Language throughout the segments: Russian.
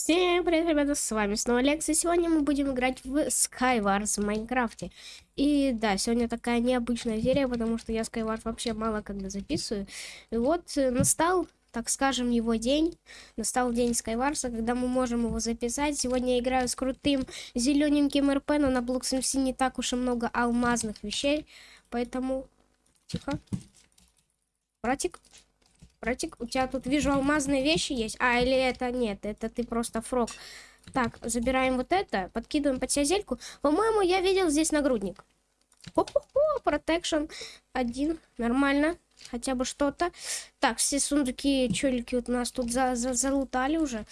Всем привет, ребята, с вами снова Лекс, и сегодня мы будем играть в Skywars в Майнкрафте. И да, сегодня такая необычная серия, потому что я Skywars вообще мало когда записываю. И вот э, настал, так скажем, его день. Настал день Skywars, когда мы можем его записать. Сегодня я играю с крутым зелененьким РП, но на Blocks MC не так уж и много алмазных вещей. Поэтому... Тихо. Братик, Братик, у тебя тут, вижу, алмазные вещи есть. А, или это нет, это ты просто фрог. Так, забираем вот это, подкидываем под себя. По-моему, я видел здесь нагрудник. Хо-хо-хо, протекшн один, нормально. Хотя бы что-то. Так, все сундуки, челики вот у нас тут за -за залутали уже.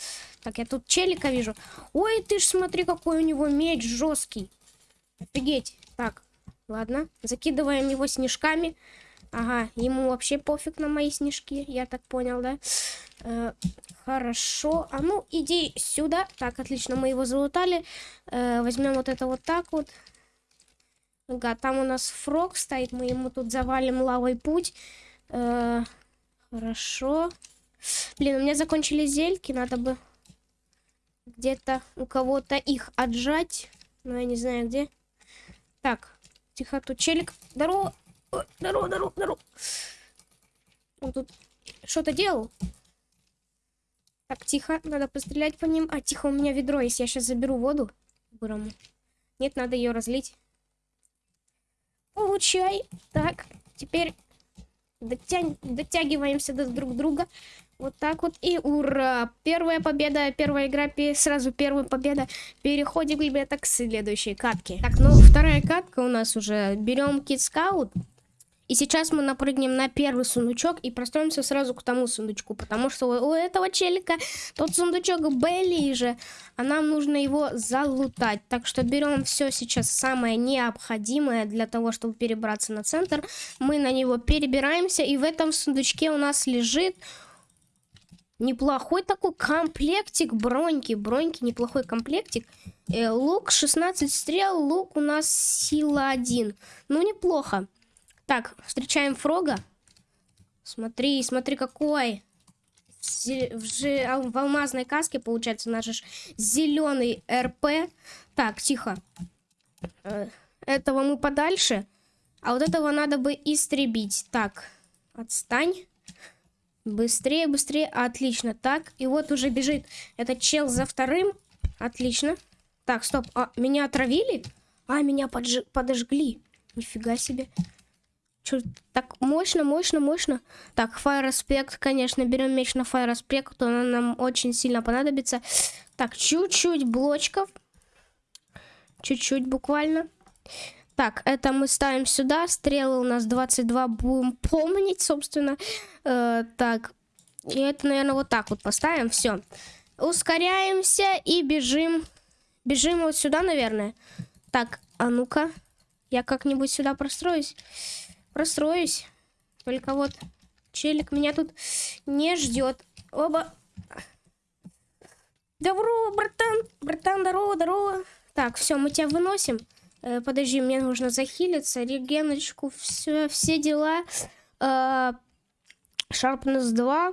Так, я тут челика вижу. Ой, ты ж смотри, какой у него меч жесткий. Офигеть. Так, ладно, закидываем его снежками. Ага, ему вообще пофиг на мои снежки, я так понял, да? Э, хорошо. А ну, иди сюда. Так, отлично, мы его залутали. Э, возьмем вот это вот так вот. Ага, там у нас фрог стоит, мы ему тут завалим лавой путь. Э, хорошо. Блин, у меня закончились зельки, надо бы где-то у кого-то их отжать. Но я не знаю где. Так, тихо, тут челик. Здорово. Здорово, здорово, здорово. Он тут что-то делал. Так, тихо, надо пострелять по ним. А, тихо, у меня ведро есть. Я сейчас заберу воду. Бурому. Нет, надо ее разлить. Получай. Так, теперь дотя... дотягиваемся до друг друга. Вот так вот. И ура! Первая победа, первая игра, сразу первая победа. Переходим, ребята, к следующей катке. Так, ну, вторая катка у нас уже. Берем Scout. И сейчас мы напрыгнем на первый сундучок и простроимся сразу к тому сундучку, потому что у этого челика тот сундучок ближе, а нам нужно его залутать. Так что берем все сейчас самое необходимое для того, чтобы перебраться на центр. Мы на него перебираемся, и в этом сундучке у нас лежит неплохой такой комплектик броньки. Броньки, неплохой комплектик. Э, лук 16 стрел, лук у нас сила 1. Ну, неплохо. Так, встречаем Фрога. Смотри, смотри, какой. В, в алмазной каске, получается, наш зеленый РП. Так, тихо. Э, этого мы подальше. А вот этого надо бы истребить. Так, отстань. Быстрее, быстрее. Отлично. Так, и вот уже бежит этот чел за вторым. Отлично. Так, стоп. А, меня отравили? А, меня подж... подожгли. Нифига себе. Чё, так мощно, мощно, мощно. Так, Fire Aspect, конечно, берем меч на Fire Aspect, то он нам очень сильно понадобится. Так, чуть-чуть блочков. Чуть-чуть буквально. Так, это мы ставим сюда. Стрелы у нас 22, будем помнить, собственно. Э, так, и это, наверное, вот так вот поставим. Все. Ускоряемся и бежим. Бежим вот сюда, наверное. Так, а ну-ка. Я как-нибудь сюда простроюсь простроюсь. Только вот челик меня тут не ждет. Оба. Добро, братан. Братан, здорово, здорово. Так, все, мы тебя выносим. Э, подожди, мне нужно захилиться. Регеночку, все, все дела. Э, Sharpness 2.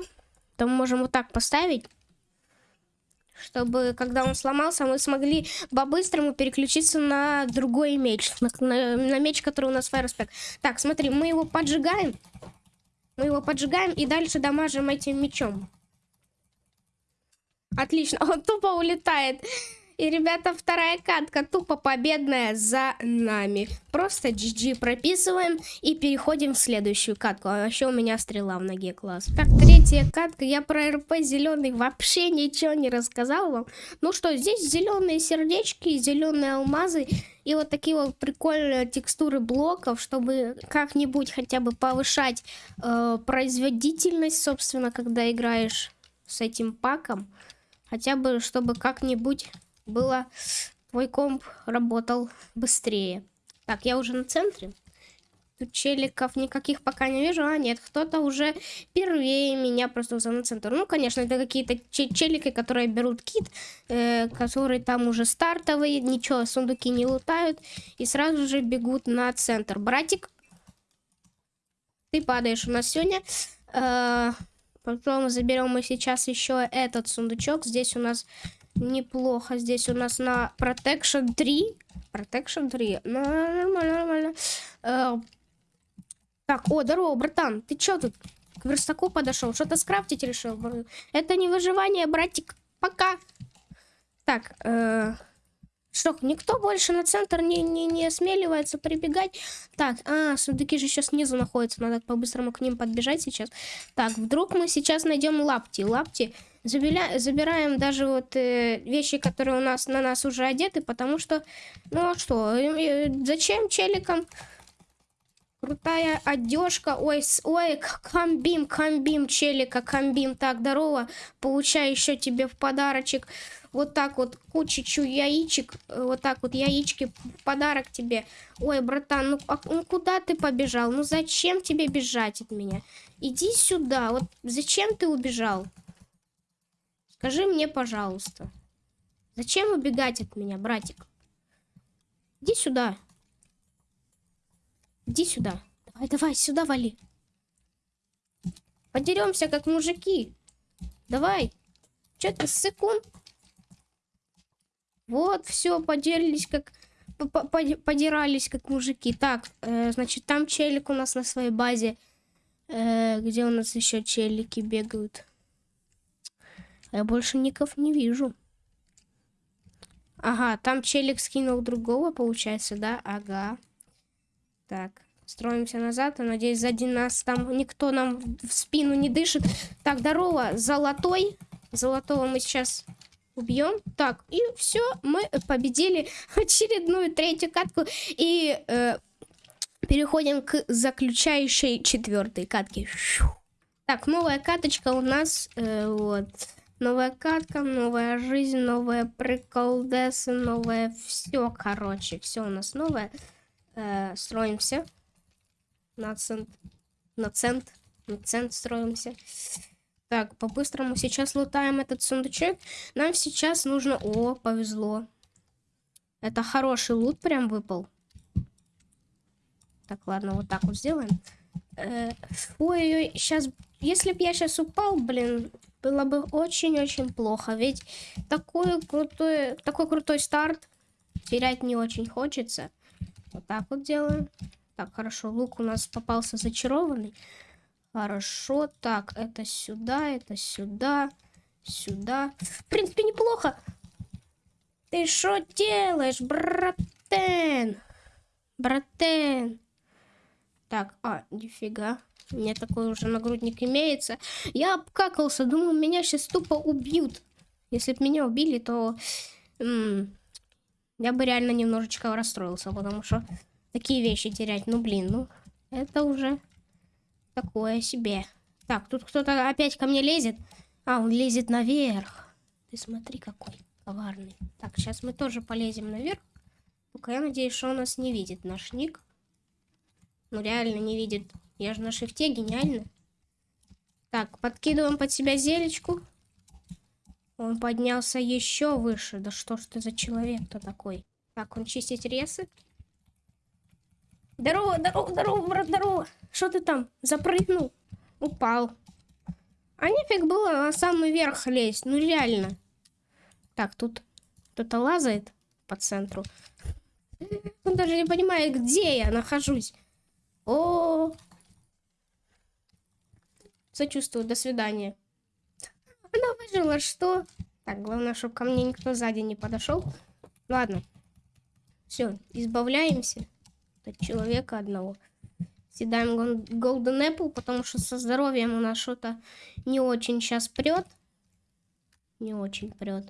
Там можем вот так поставить чтобы, когда он сломался, мы смогли по-быстрому переключиться на другой меч, на, на, на меч, который у нас Фаерспек. Так, смотри, мы его поджигаем, мы его поджигаем и дальше дамажим этим мечом. Отлично, он тупо улетает. И, ребята, вторая катка тупо победная за нами. Просто GG прописываем и переходим в следующую катку. А еще у меня стрела в ноге, класс. Так, третья катка. Я про РП зеленый вообще ничего не рассказал вам. Ну что, здесь зеленые сердечки, зеленые алмазы и вот такие вот прикольные текстуры блоков, чтобы как-нибудь хотя бы повышать э, производительность, собственно, когда играешь с этим паком. Хотя бы, чтобы как-нибудь было твой комп работал быстрее. Так, я уже на центре. Тут челиков никаких пока не вижу. А, нет, кто-то уже первее меня просто за на центр. Ну, конечно, это какие-то челики, которые берут кит, э, которые там уже стартовые, ничего, сундуки не лутают. И сразу же бегут на центр. Братик, ты падаешь у нас сегодня. Э, Потом заберем мы сейчас еще этот сундучок. Здесь у нас неплохо. Здесь у нас на Protection 3. Protection 3. Ну, нормально, нормально. Э, так, о, здорово, братан. Ты чё тут к верстаку подошел? Что-то скрафтить решил? Это не выживание, братик. Пока. Так, э, что, никто больше на центр не, не, не осмеливается прибегать? Так, а, сундуки же еще снизу находятся. Надо по-быстрому к ним подбежать сейчас. Так, вдруг мы сейчас найдем лапти. Лапти забеля... забираем даже вот э, вещи, которые у нас на нас уже одеты, потому что, ну а что, э, э, зачем челикам крутая одежка, ой, ой, комбим, комбим, челика, комбим, так, здорово, получай еще тебе в подарочек вот так вот кучечку яичек, э, вот так вот яички в подарок тебе. Ой, братан, ну, а, ну куда ты побежал? Ну зачем тебе бежать от меня? Иди сюда, вот зачем ты убежал? Скажи мне, пожалуйста. Зачем убегать от меня, братик? Иди сюда. Иди сюда. Давай, давай, сюда вали. Подеремся, как мужики. Давай. Че ты, секунд? Вот, все, поделились, как... Подирались, как мужики. Так, э, значит, там челик у нас на своей базе. Э, где у нас еще челики бегают? Я больше ников не вижу. Ага, там челик скинул другого, получается, да? Ага. Так, строимся назад. Я надеюсь, сзади нас там никто нам в спину не дышит. Так, здорово, золотой. Золотого мы сейчас убьем. Так, и все, мы победили очередную третью катку. И э, переходим к заключающей четвертой катке. Так, новая каточка у нас. Э, вот. Новая катка, новая жизнь, новая приколдесы, новое все, короче, все у нас новое. Э, строимся на цент, на цент, на цент строимся. Так, по-быстрому сейчас лутаем этот сундучок. Нам сейчас нужно... О, повезло. Это хороший лут прям выпал. Так, ладно, вот так вот сделаем. Э, ой-ой, сейчас... Если бы я сейчас упал, блин, было бы очень-очень плохо. Ведь такой крутой, такой крутой старт терять не очень хочется. Вот так вот делаем. Так, хорошо, лук у нас попался зачарованный. Хорошо, так, это сюда, это сюда, сюда. В принципе, неплохо. Ты что делаешь, братен? Братен. Так, а, нифига. У меня такой уже нагрудник имеется. Я обкакался, думал, меня сейчас тупо убьют. Если бы меня убили, то... я бы реально немножечко расстроился, потому что такие вещи терять, ну блин, ну это уже такое себе. Так, тут кто-то опять ко мне лезет. А, он лезет наверх. Ты смотри, какой коварный. Так, сейчас мы тоже полезем наверх. Только я надеюсь, что он нас не видит, наш ник. Ну, реально не видит. Я же на шифте, гениально. Так, подкидываем под себя зелечку. Он поднялся еще выше. Да что ж ты за человек-то такой? Так, он чистит ресы. Здорово, здорово, здорово, брат, здорово. Что ты там? Запрыгнул? Упал. А нифиг было на самый верх лезть. Ну реально. Так, тут кто-то лазает по центру. Он даже не понимает, где я нахожусь. О, Сочувствую, до свидания. Она выжила, что? Так, главное, чтобы ко мне никто сзади не подошел. Ладно. Все, избавляемся человека одного. Съедаем Golden Apple, потому что со здоровьем у нас что-то не очень сейчас прет. Не очень прет.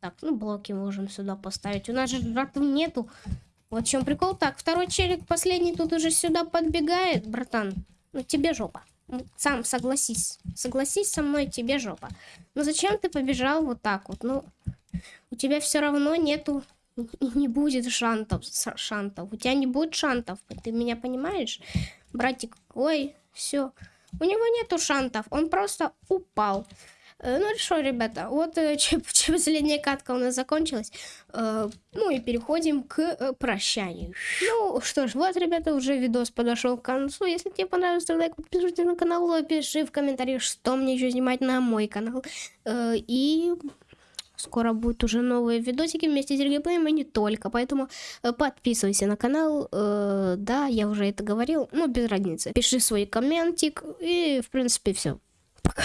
Так, ну блоки можем сюда поставить. У нас же братов нету. Вот в чем прикол. Так, второй челик, последний тут уже сюда подбегает, братан. Ну тебе жопа. Сам согласись. Согласись со мной, тебе жопа. Ну зачем ты побежал вот так вот? Ну, у тебя все равно нету не будет шантов, шантов. У тебя не будет шантов. Ты меня понимаешь? Братик, ой, все. У него нету шантов. Он просто упал. Э, ну что, ребята, вот э, чем, последняя катка у нас закончилась. Э, ну и переходим к прощанию. Ну что ж, вот, ребята, уже видос подошел к концу. Если тебе понравился, то лайк, подписывайся на канал, пиши в комментариях, что мне еще снимать на мой канал. И Скоро будут уже новые видосики вместе с геймплеем и не только. Поэтому э, подписывайся на канал. Э, да, я уже это говорил, но без разницы. Пиши свой комментик и, в принципе, все. Пока.